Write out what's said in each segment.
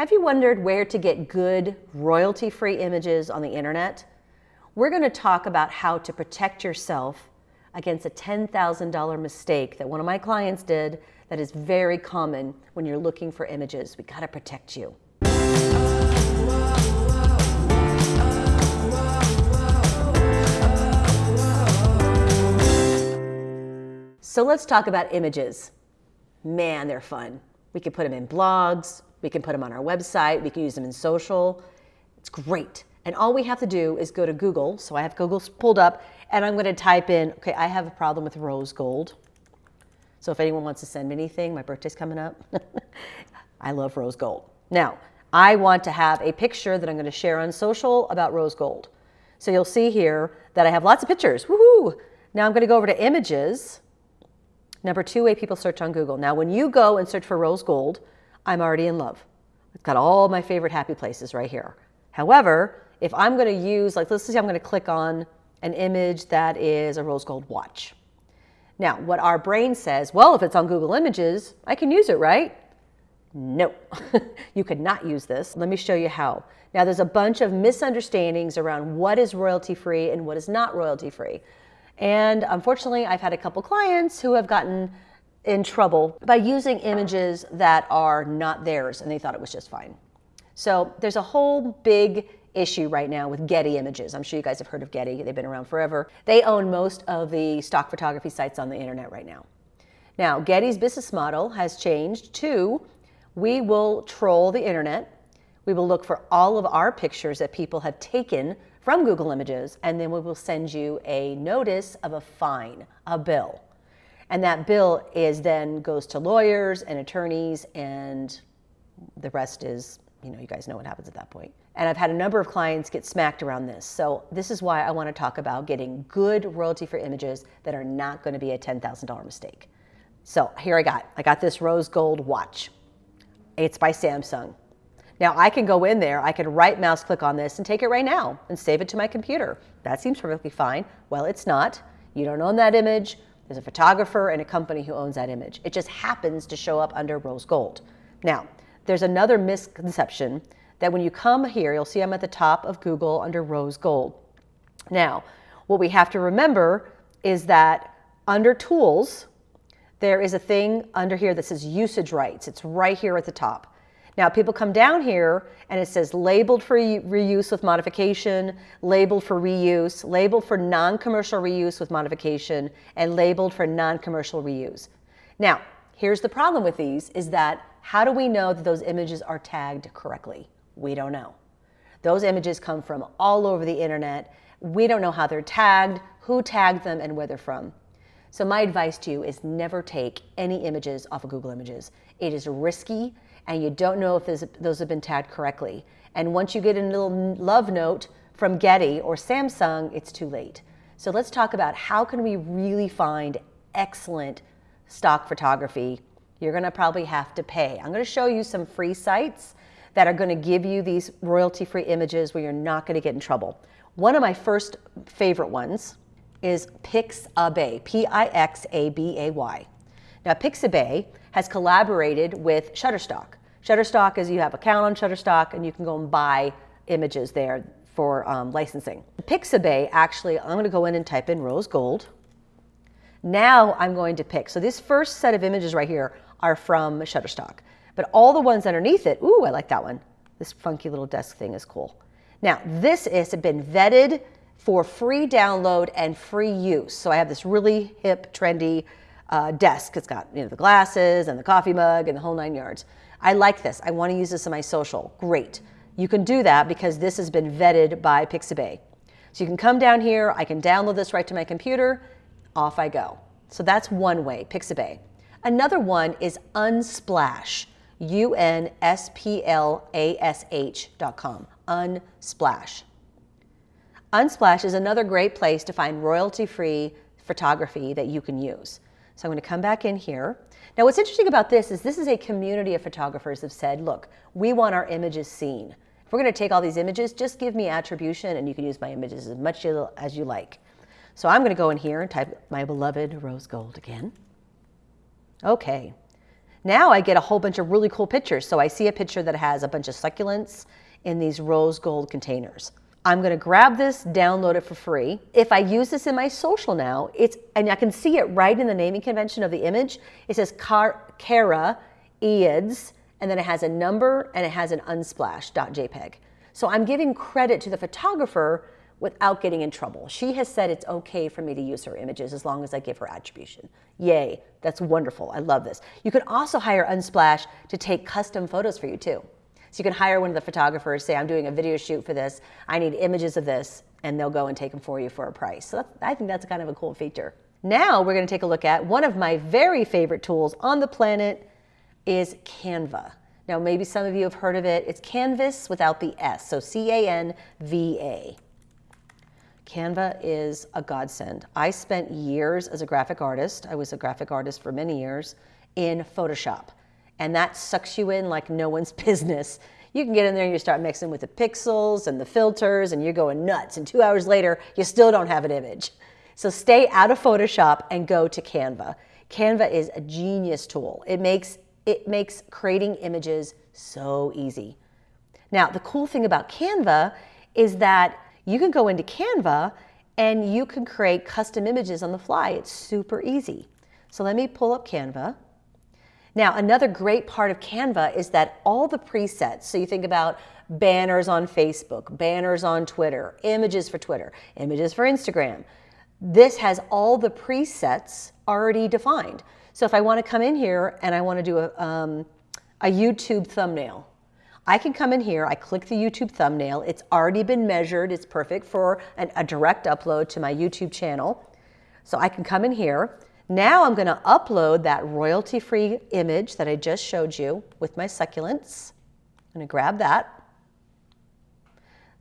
Have you wondered where to get good royalty-free images on the internet? We're going to talk about how to protect yourself against a $10,000 mistake that one of my clients did that is very common when you're looking for images. We got to protect you. So let's talk about images. Man, they're fun. We can put them in blogs, we can put them on our website. We can use them in social. It's great. And all we have to do is go to Google. So I have Google pulled up and I'm going to type in, okay, I have a problem with rose gold. So if anyone wants to send me anything, my birthday's coming up. I love rose gold. Now, I want to have a picture that I'm going to share on social about rose gold. So you'll see here that I have lots of pictures. Woohoo! Now I'm going to go over to images. Number two way people search on Google. Now, when you go and search for rose gold, I'm already in love. I've got all my favorite happy places right here. However, if I'm going to use, like let's say I'm going to click on an image that is a rose gold watch. Now, what our brain says, well, if it's on Google Images, I can use it, right? No, you could not use this. Let me show you how. Now, there's a bunch of misunderstandings around what is royalty free and what is not royalty free. And unfortunately, I've had a couple clients who have gotten in trouble by using images that are not theirs and they thought it was just fine. So there's a whole big issue right now with Getty Images. I'm sure you guys have heard of Getty. They've been around forever. They own most of the stock photography sites on the internet right now. Now, Getty's business model has changed to we will troll the internet. We will look for all of our pictures that people have taken from Google Images, and then we will send you a notice of a fine, a bill. And that bill is then goes to lawyers and attorneys and the rest is, you know, you guys know what happens at that point. And I've had a number of clients get smacked around this. So this is why I want to talk about getting good royalty for images that are not going to be a $10,000 mistake. So here I got, I got this rose gold watch. It's by Samsung. Now I can go in there, I can right mouse click on this and take it right now and save it to my computer. That seems perfectly fine. Well, it's not. You don't own that image. There's a photographer and a company who owns that image. It just happens to show up under rose gold. Now, there's another misconception that when you come here, you'll see I'm at the top of Google under rose gold. Now, what we have to remember is that under tools, there is a thing under here that says usage rights. It's right here at the top. Now people come down here and it says labeled for reuse with modification, labeled for reuse, labeled for non-commercial reuse with modification, and labeled for non-commercial reuse. Now, here's the problem with these is that how do we know that those images are tagged correctly? We don't know. Those images come from all over the internet. We don't know how they're tagged, who tagged them, and where they're from. So my advice to you is never take any images off of Google Images. It is risky and you don't know if those have been tagged correctly. And once you get a little love note from Getty or Samsung, it's too late. So let's talk about how can we really find excellent stock photography. You're gonna probably have to pay. I'm gonna show you some free sites that are gonna give you these royalty-free images where you're not gonna get in trouble. One of my first favorite ones is Pixabay, P-I-X-A-B-A-Y. Now Pixabay has collaborated with Shutterstock. Shutterstock is you have account on Shutterstock and you can go and buy images there for um, licensing. Pixabay, actually, I'm going to go in and type in rose gold. Now I'm going to pick. So this first set of images right here are from Shutterstock. But all the ones underneath it, ooh, I like that one. This funky little desk thing is cool. Now, this has been vetted for free download and free use. So I have this really hip, trendy uh, desk. It's got you know, the glasses and the coffee mug and the whole nine yards. I like this. I want to use this in my social. Great. You can do that because this has been vetted by Pixabay. So you can come down here, I can download this right to my computer, off I go. So that's one way, Pixabay. Another one is Unsplash, U-N-S-P-L-A-S-H dot com, Unsplash. Unsplash is another great place to find royalty-free photography that you can use. So I'm going to come back in here. Now what's interesting about this is this is a community of photographers have said, look, we want our images seen. If we're going to take all these images, just give me attribution and you can use my images as much as you like. So I'm going to go in here and type my beloved rose gold again. Okay. Now I get a whole bunch of really cool pictures. So I see a picture that has a bunch of succulents in these rose gold containers. I'm going to grab this, download it for free. If I use this in my social now, it's and I can see it right in the naming convention of the image. It says Car- Cara Eads, and then it has a number and it has an unsplash.jpg. So I'm giving credit to the photographer without getting in trouble. She has said it's okay for me to use her images as long as I give her attribution. Yay, that's wonderful. I love this. You can also hire Unsplash to take custom photos for you too. So you can hire one of the photographers, say, I'm doing a video shoot for this, I need images of this, and they'll go and take them for you for a price. So I think that's kind of a cool feature. Now we're going to take a look at one of my very favorite tools on the planet is Canva. Now maybe some of you have heard of it. It's Canvas without the S, so C-A-N-V-A. Canva is a godsend. I spent years as a graphic artist. I was a graphic artist for many years in Photoshop and that sucks you in like no one's business. You can get in there and you start mixing with the pixels and the filters and you're going nuts. And two hours later, you still don't have an image. So stay out of Photoshop and go to Canva. Canva is a genius tool. It makes, it makes creating images so easy. Now, the cool thing about Canva is that you can go into Canva and you can create custom images on the fly. It's super easy. So let me pull up Canva. Now, another great part of Canva is that all the presets, so you think about banners on Facebook, banners on Twitter, images for Twitter, images for Instagram, this has all the presets already defined. So if I want to come in here and I want to do a, um, a YouTube thumbnail, I can come in here, I click the YouTube thumbnail, it's already been measured, it's perfect for an, a direct upload to my YouTube channel. So I can come in here, now I'm going to upload that royalty-free image that I just showed you with my succulents. I'm going to grab that.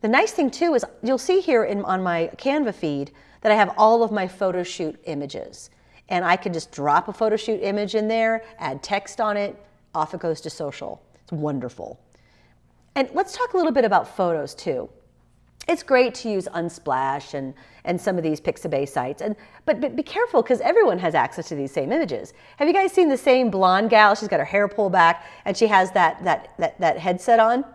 The nice thing too is you'll see here in, on my Canva feed that I have all of my photo shoot images. And I can just drop a photo shoot image in there, add text on it, off it goes to social. It's wonderful. And let's talk a little bit about photos too it's great to use Unsplash and, and some of these Pixabay sites, and, but, but be careful because everyone has access to these same images. Have you guys seen the same blonde gal? She's got her hair pulled back and she has that, that, that, that headset on.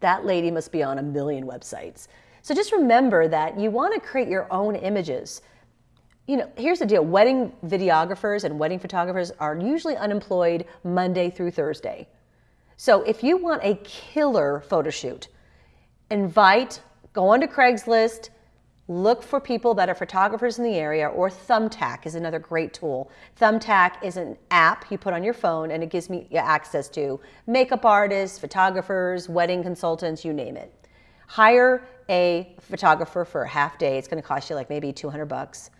That lady must be on a million websites. So just remember that you want to create your own images. You know, here's the deal. Wedding videographers and wedding photographers are usually unemployed Monday through Thursday. So if you want a killer photo shoot, invite Go onto Craigslist, look for people that are photographers in the area, or Thumbtack is another great tool. Thumbtack is an app you put on your phone and it gives me access to makeup artists, photographers, wedding consultants, you name it. Hire a photographer for a half day. It's going to cost you like maybe 200 bucks.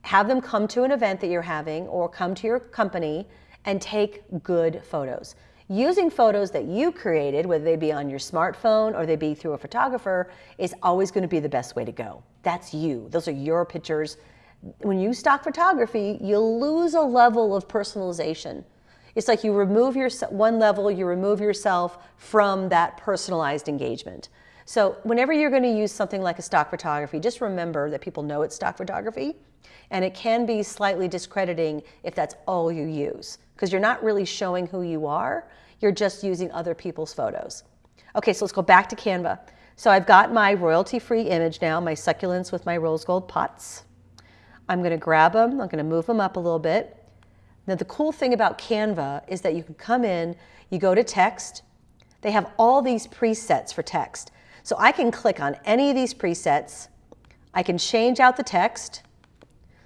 Have them come to an event that you're having or come to your company and take good photos using photos that you created, whether they be on your smartphone or they be through a photographer, is always going to be the best way to go. That's you. Those are your pictures. When you stock photography, you lose a level of personalization. It's like you remove your one level, you remove yourself from that personalized engagement. So whenever you're going to use something like a stock photography, just remember that people know it's stock photography, and it can be slightly discrediting if that's all you use because you're not really showing who you are. You're just using other people's photos. Okay, so let's go back to Canva. So I've got my royalty-free image now, my succulents with my rose gold pots. I'm gonna grab them, I'm gonna move them up a little bit. Now the cool thing about Canva is that you can come in, you go to text, they have all these presets for text. So I can click on any of these presets, I can change out the text.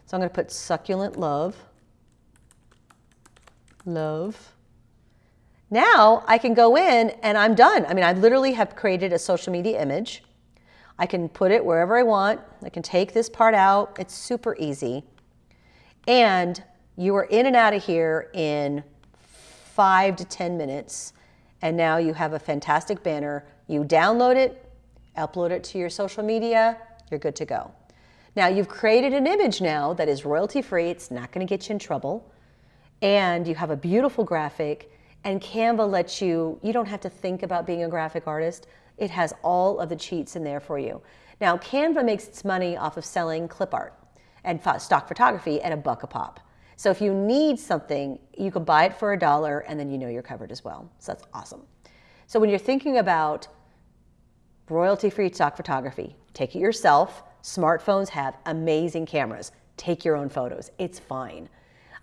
So I'm gonna put succulent love love. Now I can go in and I'm done. I mean, I literally have created a social media image. I can put it wherever I want. I can take this part out. It's super easy. And you are in and out of here in five to 10 minutes. And now you have a fantastic banner. You download it, upload it to your social media, you're good to go. Now you've created an image now that is royalty free. It's not going to get you in trouble and you have a beautiful graphic and Canva lets you, you don't have to think about being a graphic artist. It has all of the cheats in there for you. Now Canva makes its money off of selling clip art and stock photography at a buck a pop. So if you need something, you can buy it for a dollar and then you know you're covered as well. So that's awesome. So when you're thinking about royalty-free stock photography, take it yourself. Smartphones have amazing cameras. Take your own photos. It's fine.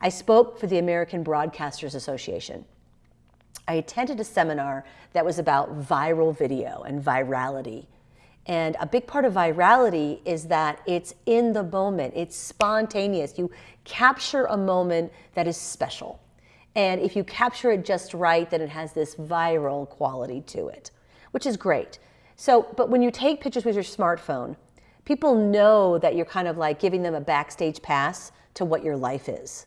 I spoke for the American Broadcasters Association. I attended a seminar that was about viral video and virality. And a big part of virality is that it's in the moment, it's spontaneous. You capture a moment that is special. And if you capture it just right, then it has this viral quality to it, which is great. So, but when you take pictures with your smartphone, people know that you're kind of like giving them a backstage pass to what your life is.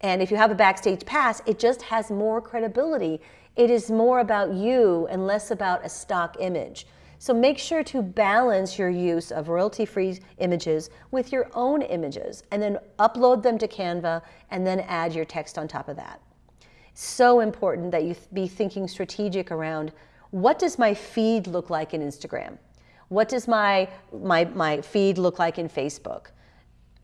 And if you have a backstage pass, it just has more credibility. It is more about you and less about a stock image. So make sure to balance your use of royalty-free images with your own images and then upload them to Canva and then add your text on top of that. So important that you be thinking strategic around what does my feed look like in Instagram? What does my, my, my feed look like in Facebook?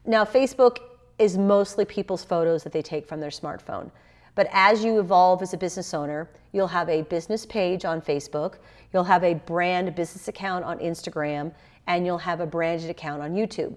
Now, Facebook is mostly people's photos that they take from their smartphone. But as you evolve as a business owner, you'll have a business page on Facebook, you'll have a brand business account on Instagram, and you'll have a branded account on YouTube.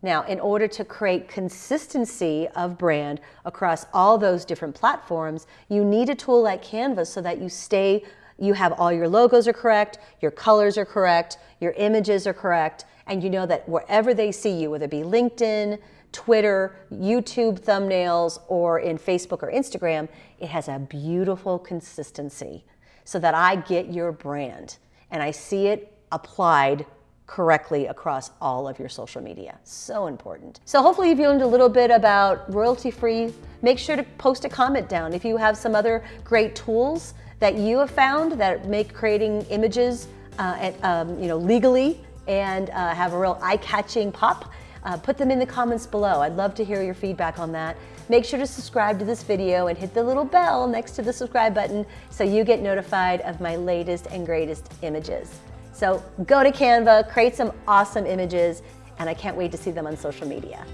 Now, in order to create consistency of brand across all those different platforms, you need a tool like Canva so that you stay, you have all your logos are correct, your colors are correct, your images are correct, and you know that wherever they see you, whether it be LinkedIn, Twitter, YouTube thumbnails, or in Facebook or Instagram, it has a beautiful consistency so that I get your brand and I see it applied correctly across all of your social media. So important. So hopefully you've learned a little bit about royalty-free. Make sure to post a comment down if you have some other great tools that you have found that make creating images uh, at, um, you know, legally and uh, have a real eye-catching pop uh, put them in the comments below. I'd love to hear your feedback on that. Make sure to subscribe to this video and hit the little bell next to the subscribe button so you get notified of my latest and greatest images. So go to Canva, create some awesome images, and I can't wait to see them on social media.